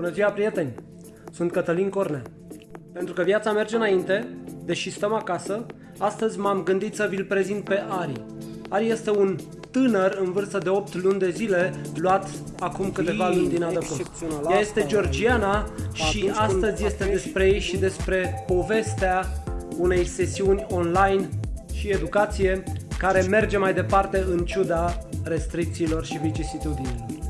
Bună ziua, prieteni! Sunt Cătălin Cornea. Pentru că viața merge înainte, deși stăm acasă, astăzi m-am gândit să vi-l prezint pe Ari. Ari este un tânăr în vârstă de 8 luni de zile, luat acum câteva luni din adăpost. Ea este georgiana și astăzi este despre ei și despre povestea unei sesiuni online și educație care merge mai departe în ciuda restricțiilor și vicisitudinilor.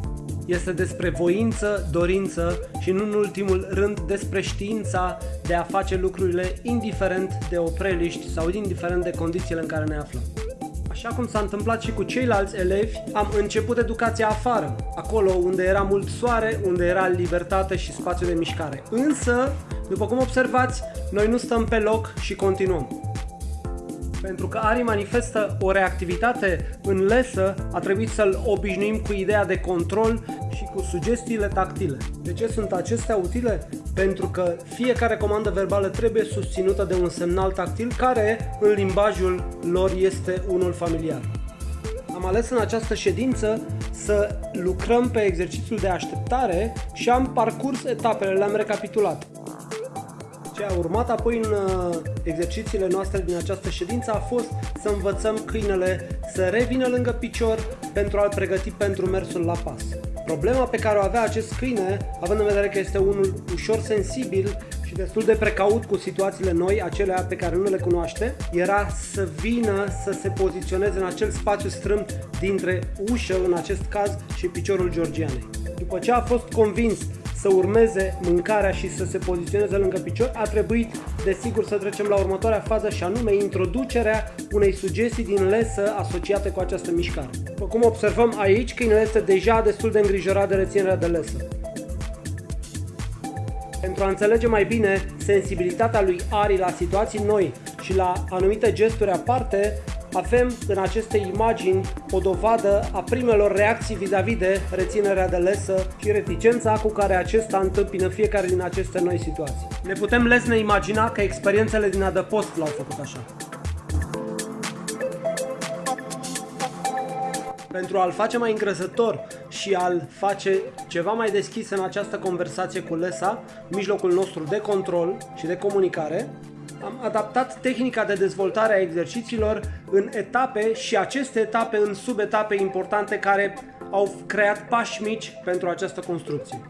Este despre voință, dorință și nu în ultimul rând despre știința de a face lucrurile indiferent de opreliști sau indiferent de condițiile în care ne aflăm. Așa cum s-a întâmplat și cu ceilalți elevi, am început educația afară, acolo unde era mult soare, unde era libertate și spațiu de mișcare. Însă, după cum observați, noi nu stăm pe loc și continuăm. Pentru că Ari manifestă o reactivitate în lesă, a trebuit să-l obișnuim cu ideea de control și cu sugestiile tactile. De ce sunt acestea utile? Pentru că fiecare comandă verbală trebuie susținută de un semnal tactil care în limbajul lor este unul familiar. Am ales în această ședință să lucrăm pe exercițiul de așteptare și am parcurs etapele, le-am recapitulat. Ce a urmat apoi în uh, exercițiile noastre din această ședință a fost să învățăm câinele să revină lângă picior pentru a-l pregăti pentru mersul la pas. Problema pe care o avea acest câine, având în vedere că este unul ușor sensibil și destul de precaut cu situațiile noi, acelea pe care nu le cunoaște, era să vină să se poziționeze în acel spațiu strâmt dintre ușă, în acest caz, și piciorul georgianei. După ce a fost convins să urmeze mâncarea și să se poziționeze lângă picior, a trebuit, desigur, să trecem la următoarea fază și anume introducerea unei sugestii din lesă asociate cu această mișcare. După cum observăm aici, câinele este deja destul de îngrijorat de reținerea de lesă. Pentru a înțelege mai bine sensibilitatea lui Ari la situații noi și la anumite gesturi aparte, avem în aceste imagini o dovadă a primelor reacții vis-a-vis de reținerea de lesă și reticența cu care acesta întâmpină fiecare din aceste noi situații. Ne putem lesne imagina că experiențele din adăpost l-au făcut așa. Pentru a-l face mai îngrăzător și a-l face ceva mai deschis în această conversație cu Lesa, mijlocul nostru de control și de comunicare, am adaptat tehnica de dezvoltare a exercițiilor în etape și aceste etape în subetape importante care au creat pași mici pentru această construcție.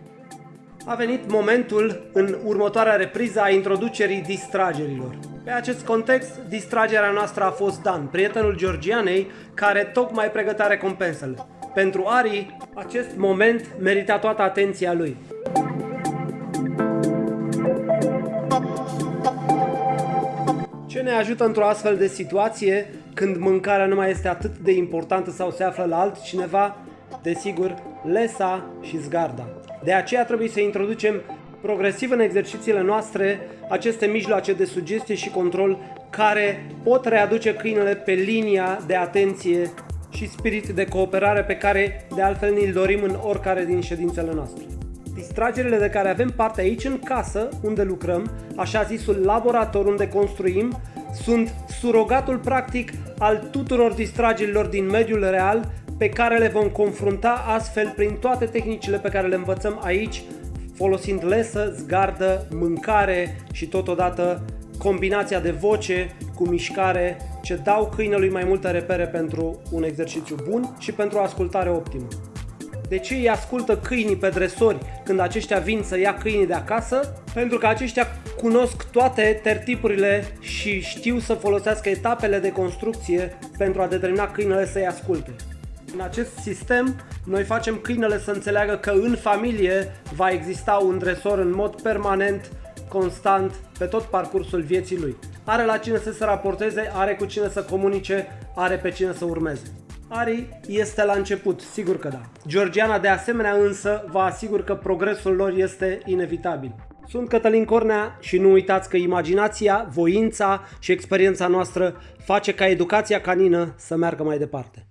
A venit momentul în următoarea repriză a introducerii distragerilor. Pe acest context, distragerea noastră a fost Dan, prietenul Georgianei, care tocmai pregătea recompensele. Pentru Ari, acest moment merita toată atenția lui. Ce ne ajută într-o astfel de situație când mâncarea nu mai este atât de importantă sau se află la altcineva? Desigur, lesa și zgarda. De aceea trebuie să introducem progresiv în exercițiile noastre aceste mijloace de sugestie și control care pot readuce câinele pe linia de atenție și spirit de cooperare pe care de altfel ne-l dorim în oricare din ședințele noastre. Distragerile de care avem parte aici în casă, unde lucrăm, așa zisul laborator unde construim, sunt surogatul practic al tuturor distragerilor din mediul real pe care le vom confrunta astfel prin toate tehnicile pe care le învățăm aici, folosind lesă, zgardă, mâncare și totodată combinația de voce cu mișcare ce dau câinelui mai multe repere pentru un exercițiu bun și pentru o ascultare optimă. De ce îi ascultă câinii pe dresori când aceștia vin să ia câinii de acasă? Pentru că aceștia cunosc toate tertipurile și știu să folosească etapele de construcție pentru a determina câinele să-i asculte. În acest sistem, noi facem câinele să înțeleagă că în familie va exista un dresor în mod permanent, constant, pe tot parcursul vieții lui. Are la cine să se raporteze, are cu cine să comunice, are pe cine să urmeze. Ari este la început, sigur că da. Georgiana de asemenea însă vă asigur că progresul lor este inevitabil. Sunt Cătălin Cornea și nu uitați că imaginația, voința și experiența noastră face ca educația canină să meargă mai departe.